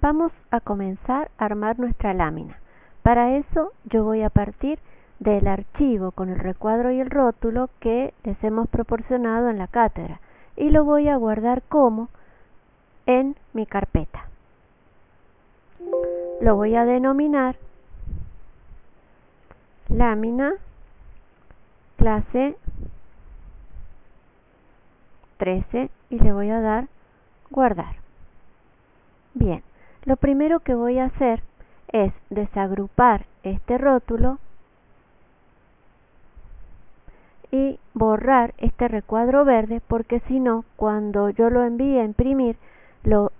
Vamos a comenzar a armar nuestra lámina. Para eso yo voy a partir del archivo con el recuadro y el rótulo que les hemos proporcionado en la cátedra y lo voy a guardar como en mi carpeta. Lo voy a denominar lámina clase 13 y le voy a dar guardar. Bien, lo primero que voy a hacer es desagrupar este rótulo y borrar este recuadro verde porque si no, cuando yo lo envíe a imprimir,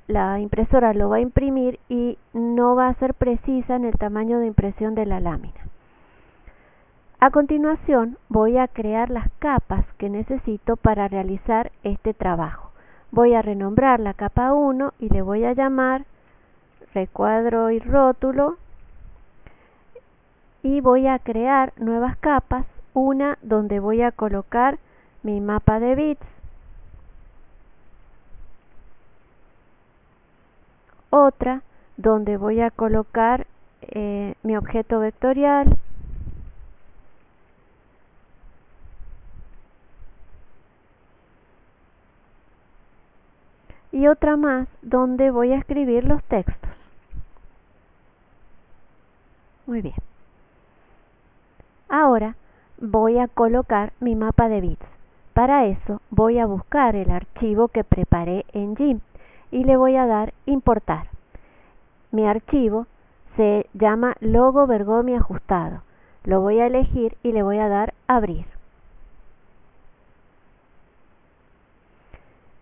la impresora lo va a imprimir y no va a ser precisa en el tamaño de impresión de la lámina. A continuación voy a crear las capas que necesito para realizar este trabajo. Voy a renombrar la capa 1 y le voy a llamar recuadro y rótulo y voy a crear nuevas capas una donde voy a colocar mi mapa de bits otra donde voy a colocar eh, mi objeto vectorial y otra más donde voy a escribir los textos. Muy bien. Ahora voy a colocar mi mapa de bits. Para eso voy a buscar el archivo que preparé en GIMP y le voy a dar importar. Mi archivo se llama logo Bergomi ajustado. Lo voy a elegir y le voy a dar abrir.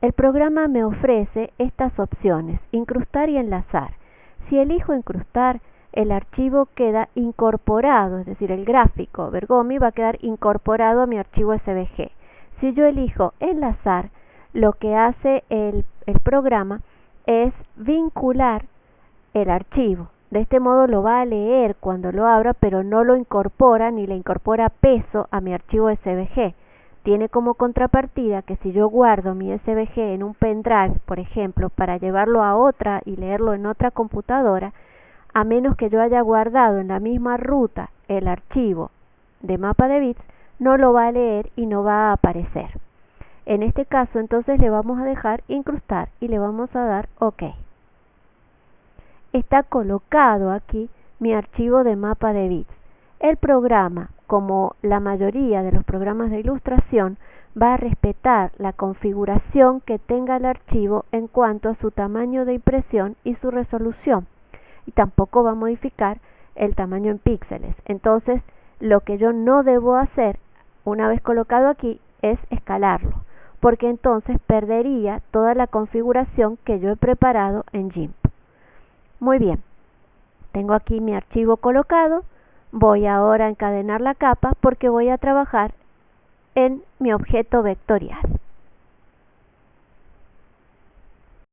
El programa me ofrece estas opciones, incrustar y enlazar. Si elijo incrustar, el archivo queda incorporado, es decir, el gráfico Bergomi va a quedar incorporado a mi archivo SVG. Si yo elijo enlazar, lo que hace el, el programa es vincular el archivo. De este modo lo va a leer cuando lo abra, pero no lo incorpora ni le incorpora peso a mi archivo SVG tiene como contrapartida que si yo guardo mi SVG en un pendrive, por ejemplo, para llevarlo a otra y leerlo en otra computadora, a menos que yo haya guardado en la misma ruta el archivo de mapa de bits, no lo va a leer y no va a aparecer. En este caso entonces le vamos a dejar incrustar y le vamos a dar OK. Está colocado aquí mi archivo de mapa de bits. El programa como la mayoría de los programas de ilustración, va a respetar la configuración que tenga el archivo en cuanto a su tamaño de impresión y su resolución. Y tampoco va a modificar el tamaño en píxeles. Entonces, lo que yo no debo hacer una vez colocado aquí es escalarlo, porque entonces perdería toda la configuración que yo he preparado en GIMP. Muy bien, tengo aquí mi archivo colocado Voy ahora a encadenar la capa porque voy a trabajar en mi objeto vectorial.